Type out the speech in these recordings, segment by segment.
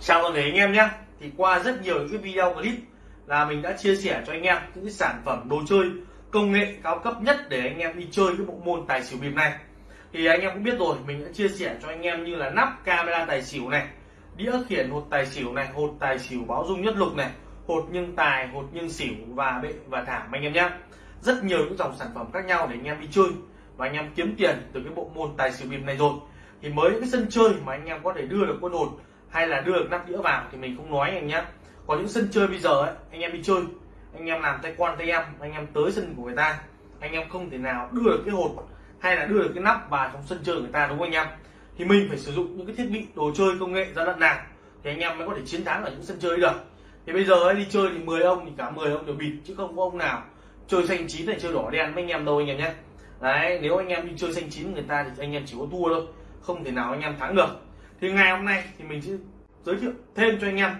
chào toàn thể anh em nhé. Thì qua rất nhiều những cái video clip là mình đã chia sẻ cho anh em những cái sản phẩm đồ chơi công nghệ cao cấp nhất để anh em đi chơi cái bộ môn tài xỉu bịp này. Thì anh em cũng biết rồi, mình đã chia sẻ cho anh em như là nắp camera tài xỉu này, đĩa khiển hột tài xỉu này, hột tài xỉu báo dung nhất lục này, hột nhưng tài, hột nhưng xỉu, và bệ và thảm anh em nhé. Rất nhiều những dòng sản phẩm khác nhau để anh em đi chơi và anh em kiếm tiền từ cái bộ môn tài xỉu bịp này rồi. Thì mới cái sân chơi mà anh em có thể đưa được quân hột hay là đưa được nắp đĩa vào thì mình không nói anh nhé có những sân chơi bây giờ ấy, anh em đi chơi anh em làm tay quan tay em anh em tới sân của người ta anh em không thể nào đưa được cái hột hay là đưa được cái nắp vào trong sân chơi người ta đúng không anh em thì mình phải sử dụng những cái thiết bị đồ chơi công nghệ ra lận nào thì anh em mới có thể chiến thắng ở những sân chơi được thì bây giờ ấy, đi chơi thì 10 ông thì cả 10 ông đều bịt chứ không có ông nào chơi xanh chín này chơi đỏ đen với anh em đâu anh em nhé đấy nếu anh em đi chơi xanh chín người ta thì anh em chỉ có thua thôi không thể nào anh em thắng được thì ngày hôm nay thì mình sẽ giới thiệu thêm cho anh em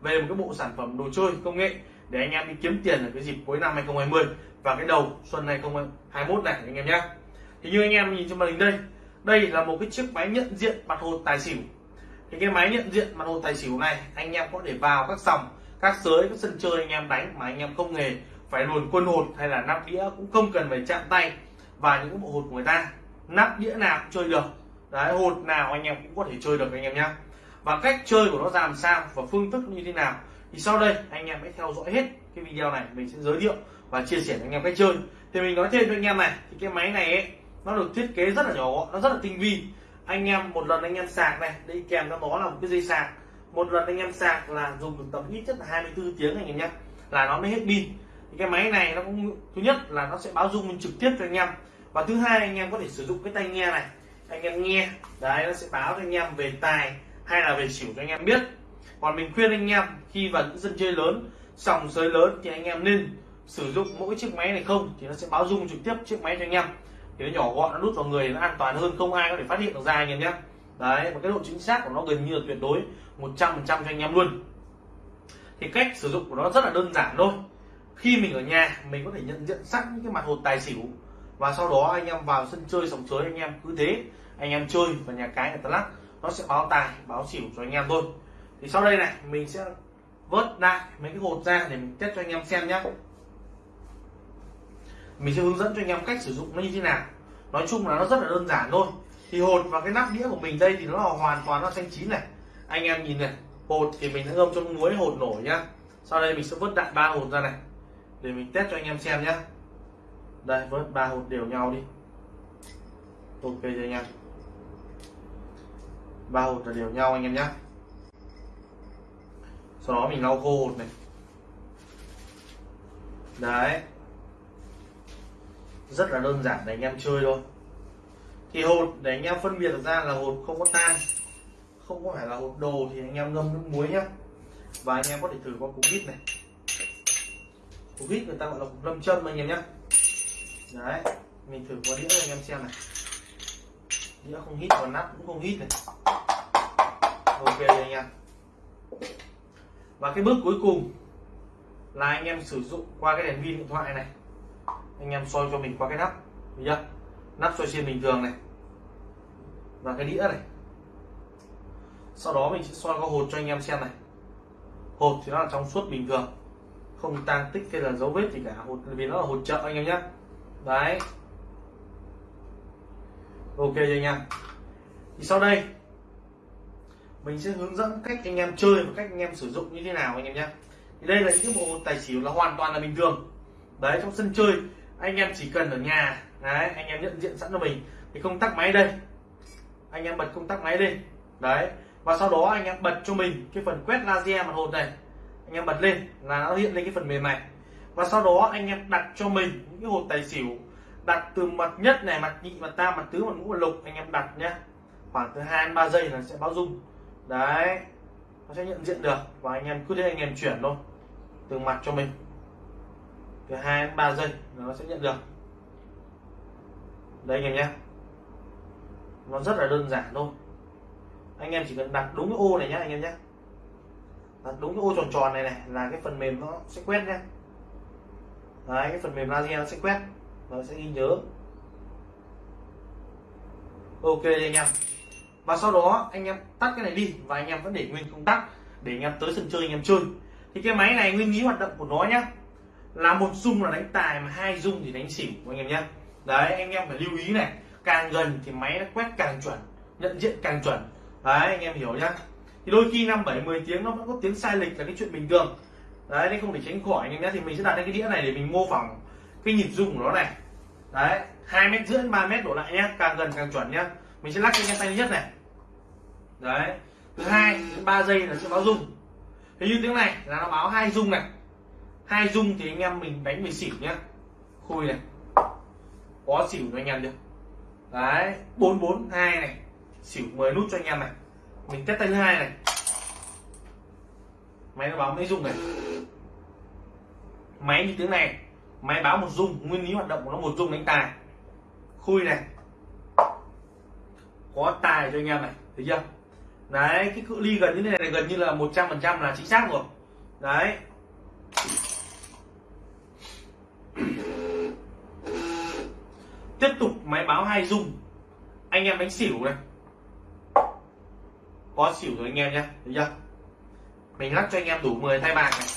về một cái bộ sản phẩm đồ chơi, công nghệ để anh em đi kiếm tiền ở cái dịp cuối năm 2020 và cái đầu xuân 2021 này anh em nhé. Thì như anh em nhìn trên màn hình đây đây là một cái chiếc máy nhận diện mặt hột tài xỉu. Thì cái máy nhận diện mặt hột tài xỉu này anh em có thể vào các sòng các sới các sân chơi anh em đánh mà anh em không hề phải luồn quân hột hay là nắp đĩa cũng không cần phải chạm tay và những bộ hột của người ta. Nắp đĩa nào cũng chơi được đấy hột nào anh em cũng có thể chơi được anh em nhé và cách chơi của nó ra làm sao và phương thức như thế nào. Thì sau đây anh em hãy theo dõi hết cái video này mình sẽ giới thiệu và chia sẻ với anh em cách chơi. Thì mình nói thêm cho anh em này thì cái máy này ấy, nó được thiết kế rất là nhỏ gọn nó rất là tinh vi. Anh em một lần anh em sạc này đi kèm nó đó là một cái dây sạc. Một lần anh em sạc là dùng được tầm ít nhất là 24 tiếng anh em nhé là nó mới hết pin. Thì cái máy này nó cũng thứ nhất là nó sẽ báo dung trực tiếp cho anh em. Và thứ hai anh em có thể sử dụng cái tai nghe này anh em nghe. Đấy, nó sẽ báo cho anh em về tài hay là về xỉu cho anh em biết. Còn mình khuyên anh em, khi vào những sân chơi lớn, sòng sới lớn thì anh em nên sử dụng mỗi chiếc máy này không? Thì nó sẽ báo dung trực tiếp chiếc máy cho anh em. Thì nó nhỏ gọn, nó đút vào người, nó an toàn hơn, không ai có thể phát hiện được ra anh em nhé. Đấy, và cái độ chính xác của nó gần như là tuyệt đối 100% cho anh em luôn. Thì cách sử dụng của nó rất là đơn giản thôi. Khi mình ở nhà, mình có thể nhận diện sẵn những cái mặt hột tài xỉu và sau đó anh em vào sân chơi sòng sới anh em. Cứ thế, anh em chơi và nhà cái người ta lắc, nó sẽ báo tài, báo xỉu cho anh em thôi. Thì sau đây này, mình sẽ vớt lại mấy cái hột ra để mình test cho anh em xem nhé mình sẽ hướng dẫn cho anh em cách sử dụng nó như thế nào. Nói chung là nó rất là đơn giản thôi. Thì hột và cái nắp đĩa của mình đây thì nó là hoàn toàn nó xanh chín này. Anh em nhìn này, hột thì mình đã ngâm trong muối hột nổi nhá. Sau đây mình sẽ vớt đại ba hột ra này, để mình test cho anh em xem nhé đây, vớt ba hột đều nhau đi. Ok cho anh em. Ba hột là đều nhau anh em nhé sau đó mình lau khô hột này. Đấy. Rất là đơn giản để anh em chơi thôi. Thì hột, để anh em phân biệt được ra là hột không có tan không có phải là hột đồ thì anh em ngâm nước muối nhá. Và anh em có thể thử qua cục vít này. Cục vít người ta gọi là cục lâm châm anh em nhé đấy, mình thử qua đĩa cho anh em xem này. Đĩa không hít còn nắp cũng không hít này. Ok anh em. Và cái bước cuối cùng là anh em sử dụng qua cái đèn pin điện thoại này. Anh em soi cho mình qua cái nắp, thấy chưa? Nắp soi xiên bình thường này. Và cái đĩa này. Sau đó mình sẽ soi qua hột cho anh em xem này. Hột thì nó là trong suốt bình thường. Không tan tích hay là dấu vết gì cả. Hột vì nó là hột chợ anh em nhé đấy. Ok cho anh em. Thì sau đây, mình sẽ hướng dẫn cách anh em chơi và cách anh em sử dụng như thế nào anh em nhé. Thì đây là những cái bộ tài xỉu là hoàn toàn là bình thường. Đấy, trong sân chơi, anh em chỉ cần ở nhà, đấy, anh em nhận diện sẵn cho mình. Thì công tắc máy đây. Anh em bật công tắc máy lên. Đấy, và sau đó anh em bật cho mình cái phần quét laser màn hình này. Anh em bật lên là nó hiện lên cái phần mềm này và sau đó anh em đặt cho mình những cái hột tài xỉu, đặt từ mặt nhất này, mặt nhị, mặt tam, mặt tứ, mặt ngũ, mặt lục, anh em đặt nhé khoảng từ hai đến ba giây là sẽ báo dung. Đấy, nó sẽ nhận diện được và anh em cứ thế anh em chuyển thôi. Từ mặt cho mình. Từ hai đến ba giây là nó sẽ nhận được. Đấy anh em nhé nó rất là đơn giản thôi. Anh em chỉ cần đặt đúng cái ô này nhé anh em nhé đặt đúng cái ô tròn tròn này này là cái phần mềm nó sẽ quét nhé đấy, cái phần mềm laser nó sẽ quét nó sẽ ghi nhớ. Ok anh em. Và sau đó anh em tắt cái này đi và anh em vẫn để nguyên công tắc để anh em tới sân chơi anh em chơi. Thì cái máy này nguyên lý hoạt động của nó nhá, là một dung là đánh tài mà hai dung thì đánh xỉu anh em nhé đấy, anh em phải lưu ý này, càng gần thì máy nó quét càng chuẩn, nhận diện càng chuẩn. Đấy, anh em hiểu nhá. Thì đôi khi năm bảy mười tiếng nó vẫn có tiếng sai lệch là cái chuyện bình thường đấy, nên không thể tránh khỏi anh em nhé. Thì mình sẽ đặt lên cái đĩa này để mình mô phỏng cái nhịp rung của nó này. Đấy, hai mét rưỡi, ba mét đổ lại nhé. Càng gần càng chuẩn nhá mình sẽ lắc cho anh em tay nhất này. Đấy, thứ hai đến ba giây là sẽ báo rung. Thế như tiếng này là nó báo hai rung này. Hai rung thì anh em mình đánh về xỉu nhá khui này. Có xỉu cho anh em được đấy, bốn bốn hai này. Xỉu 10 nút cho anh em này. Mình test tay thứ hai này máy nó báo mấy rung này. Máy như tiếng này, máy báo một rung, nguyên lý hoạt động của nó một rung đánh tài. Khui này. Có tài cho anh em này, thấy chưa? Đấy, cái cự ly gần như thế này, gần như là 100 phần trăm là chính xác rồi. Đấy. Tiếp tục máy báo hai dung anh em đánh xỉu này. Có xỉu rồi anh em nhé, thấy chưa? Mình lắc cho anh em đủ 10 tay bạc này.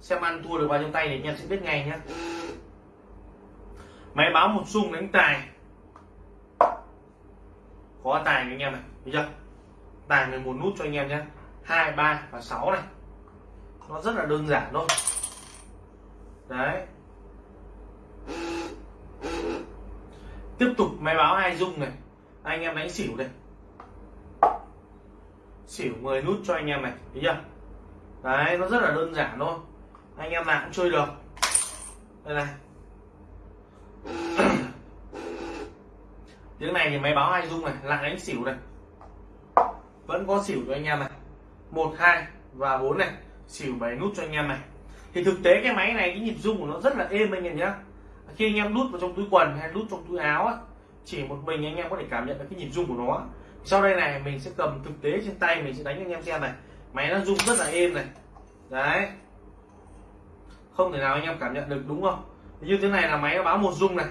Xem ăn thua được bao nhiêu tay thì anh em sẽ biết ngay nhé máy báo một xung đánh tài. Có tài anh em này bây chưa? Tài 11 nút cho anh em nhé hai, ba và 6 này. Nó rất là đơn giản thôi. Đấy. Tiếp tục máy báo hai dung này. Anh em đánh xỉu đây xỉu 10 nút cho anh em này thấy chưa? Đấy nó rất là đơn giản thôi. Anh em nào cũng chơi được. Đây này. Tiếng này thì máy báo hai dung này lại đánh xỉu này. Vẫn có xỉu cho anh em này. Một hai và bốn này. Xỉu 7 nút cho anh em này. Thì thực tế cái máy này cái nhịp rung của nó rất là êm anh em nhé khi anh em đút vào trong túi quần hay đút trong túi áo á, chỉ một mình anh em có thể cảm nhận được cái nhịp rung của nó sau đây này, mình sẽ cầm thực tế trên tay, mình sẽ đánh cho anh em xem này. Máy nó rung rất là êm này. Đấy. Không thể nào anh em cảm nhận được, đúng không? Như thế này là máy nó báo một rung này.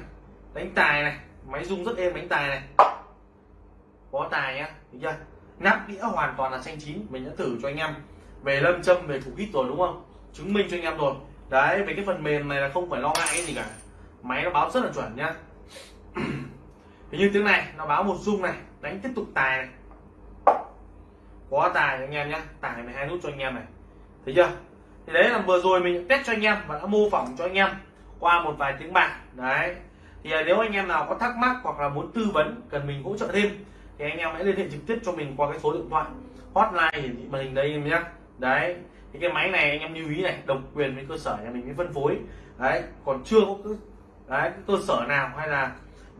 Đánh tài này. Máy rung rất êm, đánh tài này. Có tài nhá, được chưa? Nắp đĩa hoàn toàn là xanh chín, mình đã thử cho anh em. Về lâm châm, về thủ hít rồi, đúng không? Chứng minh cho anh em rồi. Đấy, về cái phần mềm này là không phải lo ngại cái gì cả. Máy nó báo rất là chuẩn nhá. Như tiếng này, nó báo một rung này đánh tiếp tục tài này. Có tài anh em nhé tài 12 nút cho anh em này. Thấy chưa? Thì đấy là vừa rồi mình test cho anh em và đã mô phỏng cho anh em qua một vài tiếng bạc đấy. Thì à, nếu anh em nào có thắc mắc hoặc là muốn tư vấn cần mình hỗ trợ thêm thì anh em hãy liên hệ trực tiếp cho mình qua cái số điện thoại hotline hiển thị màn hình đây em nhé đấy. Thì cái máy này anh em lưu ý này độc quyền với cơ sở nhà mình mới phân phối. Đấy. Còn chưa có cái, đấy, cái cơ sở nào hay là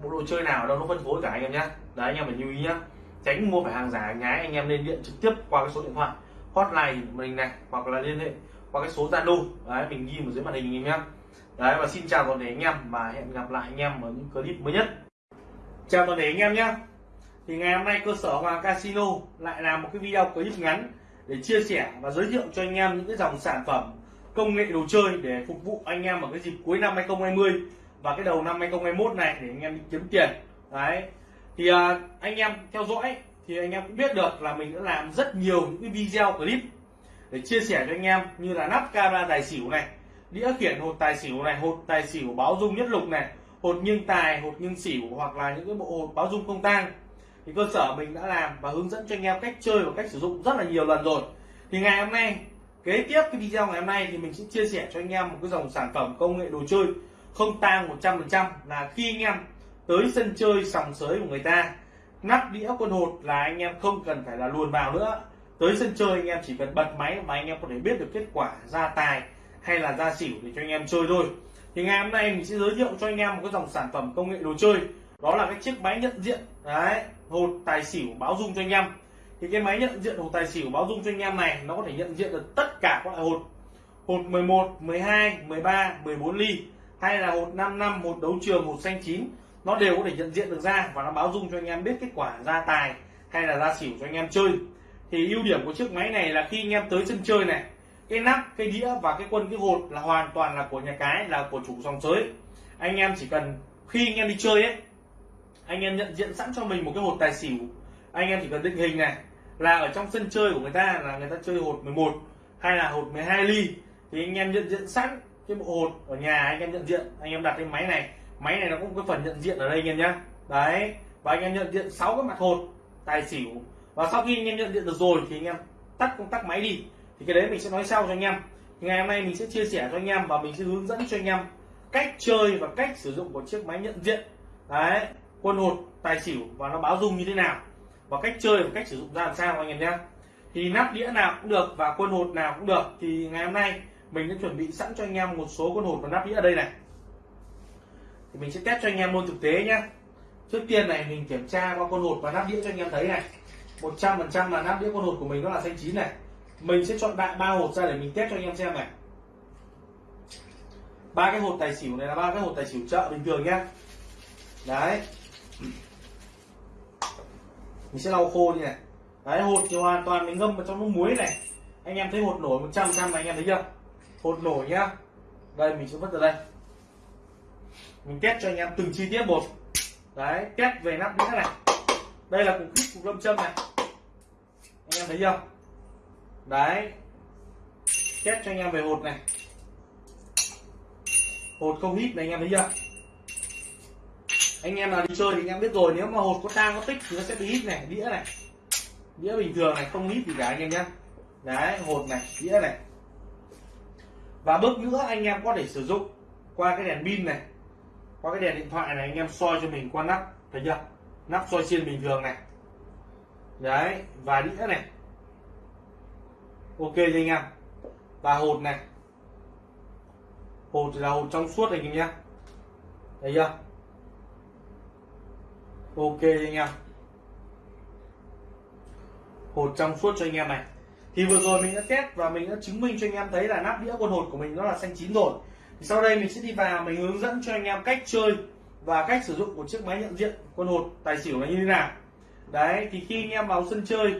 bộ đồ chơi nào đâu nó phân phối cả anh em nhé đấy, anh em phải lưu ý nhá. Tránh mua phải hàng giả, hàng nhái, anh em nên điện trực tiếp qua cái số điện thoại. Hotline mình này, hoặc là liên hệ qua cái số zalo. Đấy, mình ghi ở dưới màn hình anh em nhé đấy, và xin chào toàn thể anh em và hẹn gặp lại anh em ở những clip mới nhất. Chào toàn thể anh em nhé thì ngày hôm nay cơ sở Hoàng Casino lại làm một cái video clip ngắn để chia sẻ và giới thiệu cho anh em những cái dòng sản phẩm, công nghệ đồ chơi để phục vụ anh em ở cái dịp cuối năm 2020 và cái đầu năm 2021 này để anh em đi kiếm tiền. Đấy. Thì à, anh em theo dõi thì anh em cũng biết được là mình đã làm rất nhiều những cái video clip để chia sẻ cho anh em như là nắp camera tài xỉu này đĩa khiển hột tài xỉu này hột tài xỉu báo dung nhất lục này hột nghiêng tài hột nghiêng xỉu hoặc là những cái bộ hột báo dung không tang. Thì cơ sở mình đã làm và hướng dẫn cho anh em cách chơi và cách sử dụng rất là nhiều lần rồi. Thì ngày hôm nay kế tiếp cái video ngày hôm nay thì mình sẽ chia sẻ cho anh em một cái dòng sản phẩm công nghệ đồ chơi không tang 100% là khi anh em tới sân chơi sòng sới của người ta. Nắp đĩa quân hột là anh em không cần phải là luồn vào nữa. Tới sân chơi anh em chỉ cần bật máy mà anh em có thể biết được kết quả ra tài hay là ra xỉu để cho anh em chơi thôi. Thì ngày hôm nay mình sẽ giới thiệu cho anh em một cái dòng sản phẩm công nghệ đồ chơi. Đó là cái chiếc máy nhận diện, đấy, hột tài xỉu báo dung cho anh em. Thì cái máy nhận diện hột tài xỉu báo dung cho anh em này, nó có thể nhận diện được tất cả các loại hột. Hột 11 12 13 14 ly hay là một năm năm, một đấu trường, một xanh chín nó đều có thể nhận diện được ra và nó báo dung cho anh em biết kết quả ra tài hay là ra xỉu cho anh em chơi. Thì ưu điểm của chiếc máy này là khi anh em tới sân chơi này, cái nắp, cái đĩa và cái quân, cái hột là hoàn toàn là của nhà cái, là của chủ dòng sới anh em chỉ cần khi anh em đi chơi ấy, anh em nhận diện sẵn cho mình một cái hột tài xỉu. Anh em chỉ cần định hình này, là ở trong sân chơi của người ta là người ta chơi hột 11 hay là hột 12 ly, thì anh em nhận diện sẵn cái bộ hột ở nhà anh em nhận diện, anh em đặt cái máy này. Máy này nó cũng có phần nhận diện ở đây anh em nhá. Đấy, và anh em nhận diện sáu cái mặt hột tài xỉu. Và sau khi anh em nhận diện được rồi thì anh em tắt công tắc máy đi. Thì cái đấy mình sẽ nói sau cho anh em. Thì ngày hôm nay mình sẽ chia sẻ cho anh em và mình sẽ hướng dẫn cho anh em cách chơi và cách sử dụng của chiếc máy nhận diện. Đấy, quân hột, tài xỉu và nó báo rung như thế nào. Và cách chơi và cách sử dụng ra làm sao anh em nhé thì nắp đĩa nào cũng được và quân hột nào cũng được. Thì ngày hôm nay mình đã chuẩn bị sẵn cho anh em một số con hột và nắp đĩa ở đây này. Thì mình sẽ test cho anh em luôn thực tế nhé trước tiên này, mình kiểm tra qua con hột và nắp đĩa cho anh em thấy này. 100% là nắp đĩa con hột của mình nó là xanh chín này. Mình sẽ chọn đại ba hột ra để mình test cho anh em xem này. Ba cái hột tài xỉu này là ba cái hột tài xỉu chợ bình thường nhá. Đấy. Mình sẽ lau khô như này. Đấy, hột thì hoàn toàn mình ngâm vào trong nước muối này. Anh em thấy hột nổi 100 trăm này, anh em thấy chưa? Hột nổi nhá. Đây, mình sẽ vứt ra đây. Mình test cho anh em từng chi tiết một. Đấy, test về nắp đĩa này. Đây là cục hít cục lâm châm này. Anh em thấy chưa? Đấy. Test cho anh em về hột này. Hột không hít này, anh em thấy chưa? Anh em nào đi chơi thì anh em biết rồi, nếu mà hột có tang, có tích thì nó sẽ bị hít này, đĩa này. Đĩa bình thường này, không hít gì cả, anh em nhé đấy, hột này, đĩa này và bước nữa, anh em có thể sử dụng qua cái đèn pin này, qua cái đèn điện thoại này, anh em soi cho mình qua nắp, thấy chưa? Nắp soi xiên bình thường này. Đấy và đĩa này. Ok cho anh em. Và hột này. Hột là hột trong suốt anh em nhé thấy chưa? Ok anh em. Hột trong suốt cho anh em này thì vừa rồi mình đã test và mình đã chứng minh cho anh em thấy là nắp đĩa quân hột của mình nó là xanh chín rồi. Thì sau đây mình sẽ đi vào, mình hướng dẫn cho anh em cách chơi và cách sử dụng của chiếc máy nhận diện quân hột tài xỉu là như thế nào. Đấy, thì khi anh em vào sân chơi,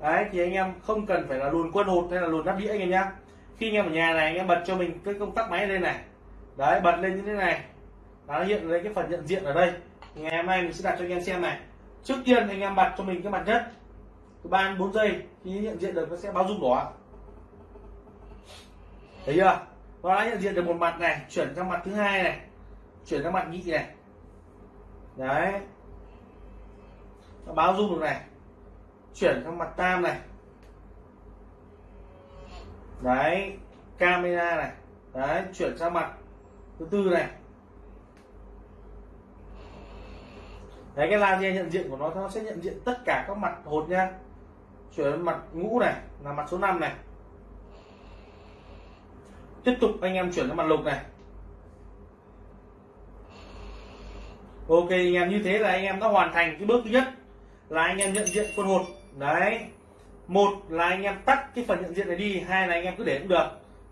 đấy, thì anh em không cần phải là luồn quân hột hay là luồn nắp đĩa anh em nhá. Khi anh em ở nhà này, anh em bật cho mình cái công tắc máy lên này. Đấy, bật lên như thế này. Nó hiện lên cái phần nhận diện ở đây. Ngày hôm nay mình sẽ đặt cho anh em xem này. Trước tiên anh em bật cho mình cái mặt nhất từ ba đến bốn giây khi nhận diện được nó sẽ báo rung đỏ. Thấy chưa? Nó đã nhận diện được một mặt này, chuyển sang mặt thứ hai này, chuyển sang mặt nhị này. Đấy. Nó báo rung được này, chuyển sang mặt tam này. Đấy, camera này. Đấy, chuyển sang mặt thứ tư này. Đấy, cái laser nhận diện của nó nó sẽ nhận diện tất cả các mặt hột nha chuyển đến mặt ngũ này, là mặt số 5 này. Tiếp tục anh em chuyển sang mặt lục này. Ok, anh em, như thế là anh em đã hoàn thành cái bước thứ nhất, là anh em nhận diện quân hột. Đấy. Một là anh em tắt cái phần nhận diện này đi, hai là anh em cứ để cũng được.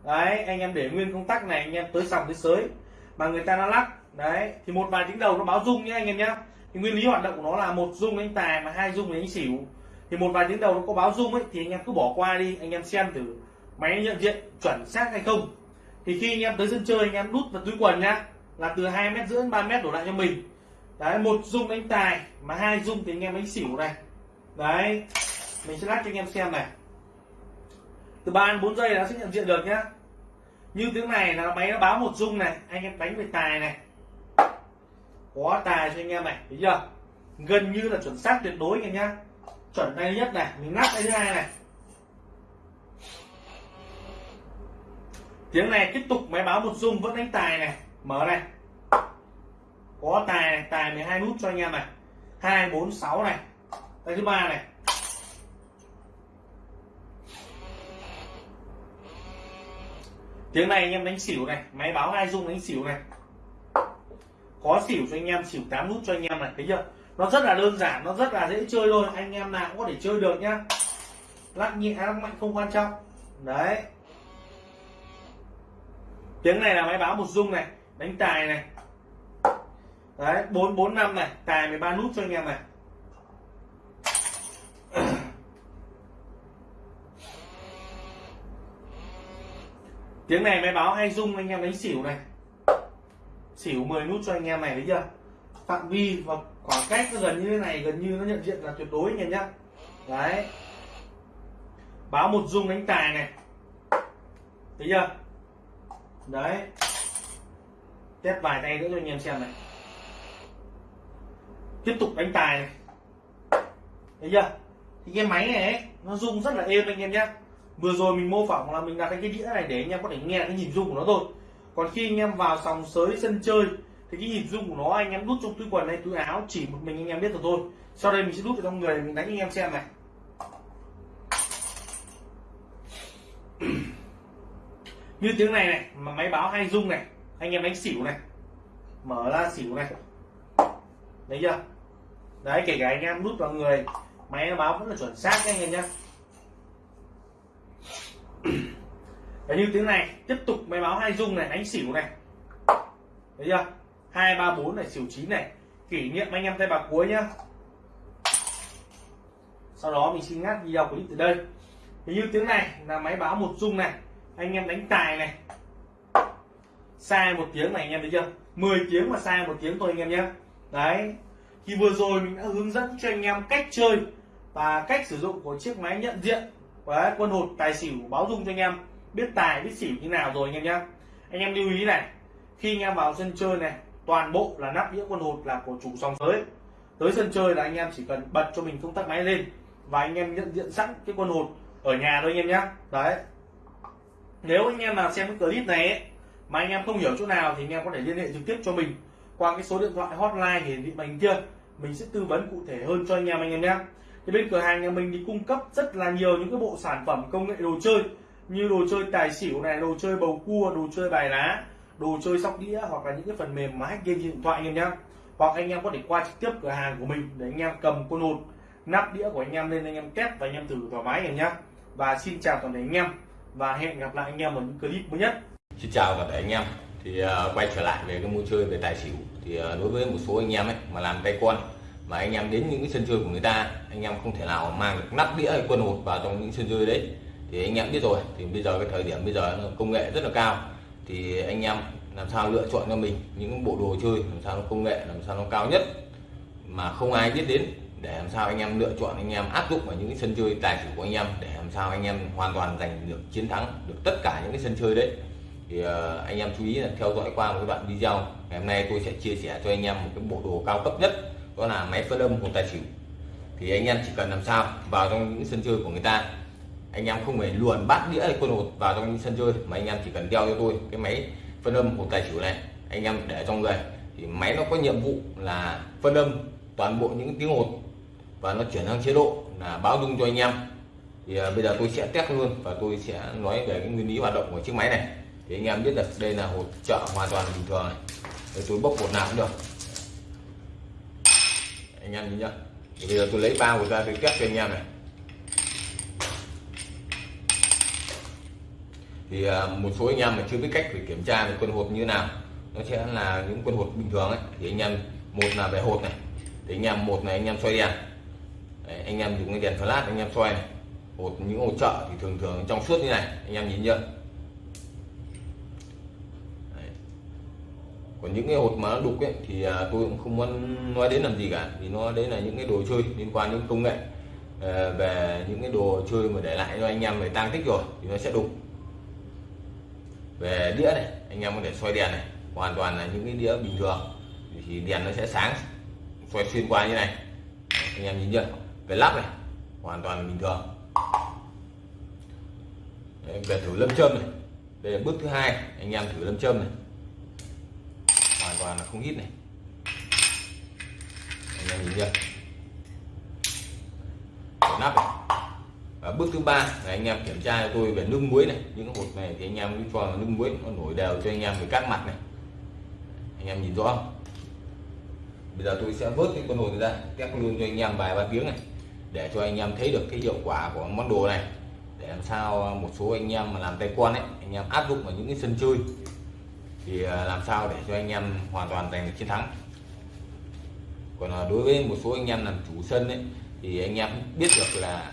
Đấy, anh em để nguyên công tắc này, anh em tới sòng tới sới. Mà người ta nó lắc. Đấy, thì một vài tiếng đầu nó báo rung nhé anh em nhé. Thì nguyên lý hoạt động của nó là một rung đánh tài mà hai rung đánh xỉu thì một vài tiếng đầu nó có báo rung ấy, thì anh em cứ bỏ qua đi, anh em xem thử máy nhận diện chuẩn xác hay không. Thì khi anh em tới sân chơi, anh em đút vào túi quần nhá, là từ hai mét rưỡi ba mét đổ lại cho mình. Đấy, một rung đánh tài, mà hai rung thì anh em đánh xỉu này. Đấy, mình sẽ lắc cho anh em xem này. Từ ba đến bốn giây nó sẽ nhận diện được nhá. Như tiếng này là máy nó báo một rung này, anh em đánh về tài này. Có tài cho anh em này, thấy chưa? Gần như là chuẩn xác tuyệt đối anh em nhá chuẩn tay nhất này, mình ngắt tay thứ hai này. Tiếng này tiếp tục, máy báo một rung vẫn đánh tài này. Mở này. Có tài này, tài 12 nút cho anh em này. Hai, bốn, sáu này. Tay thứ ba này. Tiếng này anh em đánh xỉu này, máy báo hai rung đánh xỉu này. Có xỉu cho anh em, xỉu 8 nút cho anh em này. Thấy chưa? Nó rất là đơn giản, nó rất là dễ chơi thôi anh em nào cũng có thể chơi được nhá. Lắc nhẹ, lắc mạnh không quan trọng. Đấy. Tiếng này là máy báo một rung này, đánh tài này. Đấy, bốn bốn, năm này, tài 13 nút cho anh em này. Tiếng này máy báo hay rung anh em đánh xỉu này. Xỉu 10 nút cho anh em này, thấy chưa? Phạm vi và khoảng cách nó gần như thế này gần như nó nhận diện là tuyệt đối anh em nhá. Đấy. Báo một dung đánh tài này. Thấy chưa? Đấy. Test vài tay nữa cho anh em xem này. Tiếp tục đánh tài này. Thấy chưa? Thì cái máy này ấy, nó rung rất là êm anh em nhé vừa rồi mình mô phỏng là mình đặt cái đĩa này để anh em có thể nghe cái nhịp rung của nó thôi. Còn khi anh em vào sòng sới sân chơi thì cái nhịp rung của nó, anh em đút trong túi quần hay túi áo, chỉ một mình anh em biết được thôi. Sau đây mình sẽ đút vào trong người, mình đánh anh em xem này. Như tiếng này này, mà máy báo hay rung này, anh em đánh xỉu này. Mở ra xỉu này. Thấy chưa? Đấy, kể cả anh em đút vào người, máy nó báo vẫn là chuẩn xác anh em nhé Đấy, như tiếng này, tiếp tục máy báo hai rung này, đánh xỉu này. Thấy chưa? Hai ba bốn này, xỉu chín này. Kỷ niệm anh em tay bạc cuối nhá. Sau đó mình xin ngắt video clip từ đây. Thì như tiếng này là máy báo một rung này. Anh em đánh tài này. Sai một tiếng này, anh em thấy chưa? 10 tiếng mà sai một tiếng thôi, anh em nhé đấy. Thì vừa rồi mình đã hướng dẫn cho anh em cách chơi và cách sử dụng của chiếc máy nhận diện và quân hột tài xỉu báo dung cho anh em. Biết tài, biết xỉu như nào rồi, anh em nhé anh em lưu ý này. Khi anh em vào sân chơi này toàn bộ là nắp đĩa quân hột là của chủ sòng tới tới sân chơi là anh em chỉ cần bật cho mình công tắc máy lên và anh em nhận diện sẵn cái quân hột ở nhà thôi anh em nhé đấy. Nếu anh em nào xem cái clip này ấy, mà anh em không hiểu chỗ nào thì anh em có thể liên hệ trực tiếp cho mình qua cái số điện thoại hotline hiển thị màn kia. Mình sẽ tư vấn cụ thể hơn cho anh em anh em nhé thì bên cửa hàng nhà mình thì cung cấp rất là nhiều những cái bộ sản phẩm công nghệ đồ chơi như đồ chơi tài xỉu này đồ chơi bầu cua đồ chơi bài lá đồ chơi sóc đĩa hoặc là những cái phần mềm mà hack game trên điện thoại anh em nhé hoặc anh em có thể qua trực tiếp cửa hàng của mình để anh em cầm con hột nắp đĩa của anh em lên anh em test và anh em thử thoải mái anh em nhé và xin chào toàn thể anh em và hẹn gặp lại anh em ở những clip mới nhất Xin chào toàn thể anh em thì uh, quay trở lại về cái môn chơi về tài xỉu thì uh, đối với một số anh em ấy mà làm tay con mà anh em đến những cái sân chơi của người ta anh em không thể nào mang được nắp đĩa hay quân hột vào trong những sân chơi đấy thì anh em biết rồi thì bây giờ cái thời điểm bây giờ công nghệ rất là cao thì anh em làm sao lựa chọn cho mình những bộ đồ chơi, làm sao nó công nghệ, làm sao nó cao nhất mà không ai biết đến, để làm sao anh em lựa chọn, anh em áp dụng vào những cái sân chơi tài xỉu của anh em, để làm sao anh em hoàn toàn giành được chiến thắng được tất cả những cái sân chơi đấy. Thì ờ, anh em chú ý là theo dõi qua một cái đoạn video, ngày hôm nay tôi sẽ chia sẻ cho anh em một cái bộ đồ cao cấp nhất, đó là máy phân âm hồn tài xỉu. Thì anh em chỉ cần làm sao vào trong những sân chơi của người ta, anh em không phải luồn bát đĩa hay quân hột vào trong những sân chơi, mà anh em chỉ cần đeo cho tôi cái máy phân âm hộp tài xỉu này, anh em để trong người. Thì máy nó có nhiệm vụ là phân âm toàn bộ những tiếng hột và nó chuyển sang chế độ là báo dung cho anh em. Thì à, bây giờ tôi sẽ test luôn và tôi sẽ nói về cái nguyên lý hoạt động của chiếc máy này. Thì anh em biết được đây là hột trợ hoàn toàn bình thường này. Để tôi bốc hột nào cũng được. Anh em nhìn nhá. Thì bây giờ tôi lấy ba hột ra tôi test cho anh em này. Thì à, một số anh em mà chưa biết cách để kiểm tra về quân hột như nào nó sẽ là những quân hột bình thường ấy. Thì anh em một là về hột này thì anh em một là anh em xoay đèn. Đấy, anh em dùng cái đèn flash anh em xoay này. Hột những hột trợ thì thường thường trong suốt như này anh em nhìn nhận còn những cái hột mà nó đục ấy thì à, tôi cũng không muốn nói đến làm gì cả thì nó đấy là những cái đồ chơi liên quan đến công nghệ. Ờ, về những cái đồ chơi mà để lại cho anh em về tăng tích rồi thì nó sẽ đục về đĩa này anh em có thể soi đèn này hoàn toàn là những cái đĩa bình thường. Thì đèn nó sẽ sáng soi xuyên qua như này. Anh em nhìn chưa về lắp này hoàn toàn bình thường. Đấy, về thử lâm châm này. Đây là bước thứ hai anh em thử lâm châm này. Hoàn toàn là không hít này. Anh em nhìn chưa nắp này à, bước thứ ba là anh em kiểm tra cho tôi về nước muối này những hột này thì anh em cứ cho nước muối nó nổi đều cho anh em về các mặt này anh em nhìn rõ không bây giờ tôi sẽ vớt cái con hột ra test luôn cho anh em vài ba tiếng này để cho anh em thấy được cái hiệu quả của món đồ này để làm sao một số anh em mà làm tay quan ấy anh em áp dụng vào những cái sân chơi thì làm sao để cho anh em hoàn toàn giành được chiến thắng còn đối với một số anh em làm chủ sân ấy thì anh em biết được là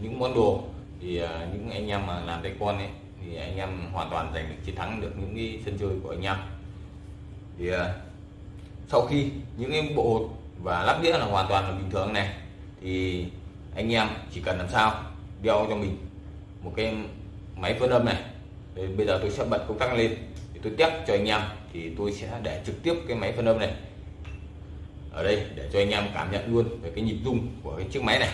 những món đồ thì à, những anh em mà làm tay con ấy, thì anh em hoàn toàn giành được, chiến thắng được những cái sân chơi của anh em. Thì à, sau khi những cái bộ hột và lắp đĩa là hoàn toàn là bình thường này, thì anh em chỉ cần làm sao đeo cho mình một cái máy phân âm này. Thì bây giờ tôi sẽ bật công tắc lên thì tôi test cho anh em, thì tôi sẽ để trực tiếp cái máy phân âm này ở đây để cho anh em cảm nhận luôn về cái nhịp rung của cái chiếc máy này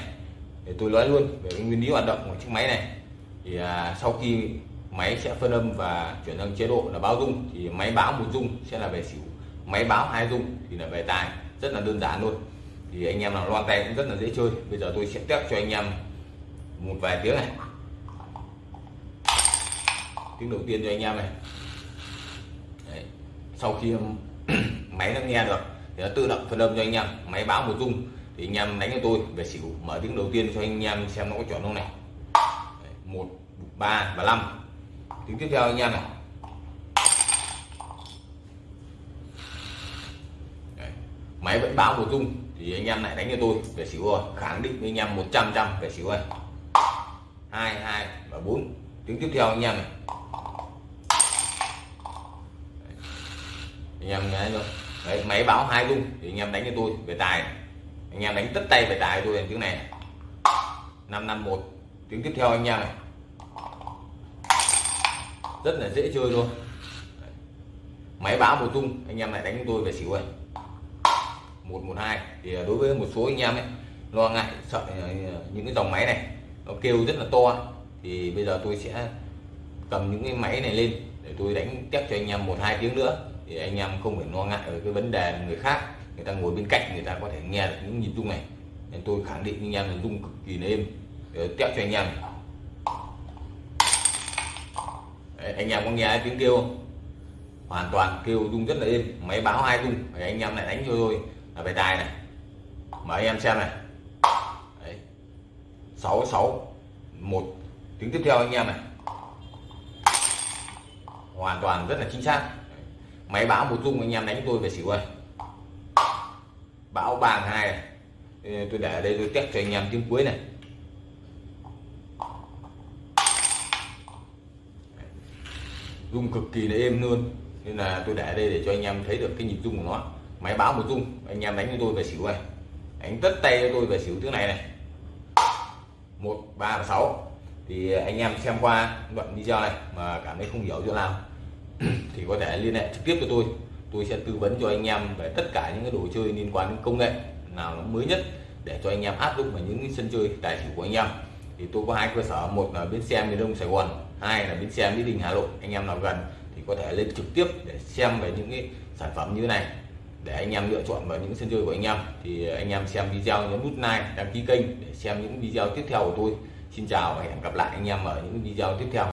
để tôi nói luôn về cái nguyên lý hoạt động của chiếc máy này. Thì à, sau khi máy sẽ phân âm và chuyển sang chế độ là báo dung thì máy báo một dung sẽ là về xỉu. Máy báo hai dung thì là về tài rất là đơn giản luôn. Thì anh em nào loan tay cũng rất là dễ chơi. Bây giờ tôi sẽ test cho anh em một vài tiếng này. Tiếng đầu tiên cho anh em này. Đấy. sau khi máy nó nghe được thì nó tự động phân âm cho anh em. Máy báo một dung thì anh em đánh cho tôi về xỉu mở tiếng đầu tiên cho anh em xem nó có chuẩn không này. Một ba và năm tiếng tiếp theo anh em này. Đấy. máy vẫn báo một rung thì anh em lại đánh cho tôi về xỉu rồi. Khẳng định với anh em 100 trăm về xỉu rồi. Hai hai và bốn. Tiếng tiếp theo anh em này. Anh em nghe rồi Đấy, máy báo hai rung thì anh em đánh cho tôi về tài anh em đánh tất tay về tài tôi tiếng này năm năm, một. Tiếng tiếp theo anh em này. Rất là dễ chơi luôn. Máy báo một tung anh em lại đánh tôi về xỉu rồi một một, hai. Thì à, đối với một số anh em ấy, lo ngại, sợ à, những cái dòng máy này, nó kêu rất là to thì bây giờ tôi sẽ cầm những cái máy này lên để tôi đánh tiếp cho anh em một, hai tiếng nữa. Thì anh em không phải lo ngại ở cái vấn đề người khác người ta ngồi bên cạnh người ta có thể nghe được những nhịp rung này. Nên tôi khẳng định anh em là rung cực kỳ êm. Ờ, Để cho anh em Đấy, anh em có nghe tiếng kêu không? Hoàn toàn kêu rung rất là êm. Máy báo hai rung? Anh em lại đánh cho tôi là về tài này. Mà anh em xem này. Sáu sáu một. Tiếng tiếp theo anh em này. Hoàn toàn rất là chính xác. Máy báo một rung anh em đánh tôi về xỉu ơi bão ba hai. Này tôi để ở đây, tôi test cho anh em tiếng cuối này. Rung cực kỳ là êm luôn. Nên là tôi để ở đây để cho anh em thấy được cái nhịp rung của nó. Máy báo một rung, anh em đánh cho tôi về xỉu này đánh tất tay cho tôi về xỉu tiếng này này. Một, ba và sáu. Thì anh em xem qua đoạn video này mà cảm thấy không hiểu chỗ nào. Thì có thể liên hệ trực tiếp cho tôi tôi sẽ tư vấn cho anh em về tất cả những cái đồ chơi liên quan đến công nghệ nào nó mới nhất để cho anh em áp dụng vào những sân chơi tài xỉu của anh em. Thì tôi có hai cơ sở, một là bến xe miền đông sài gòn, hai là bến xe mỹ đình hà nội. Anh em nào gần thì có thể lên trực tiếp để xem về những cái sản phẩm như thế này để anh em lựa chọn vào những sân chơi của anh em. Thì anh em xem video nhấn nút like, đăng ký kênh để xem những video tiếp theo của tôi. Xin chào và hẹn gặp lại anh em ở những video tiếp theo.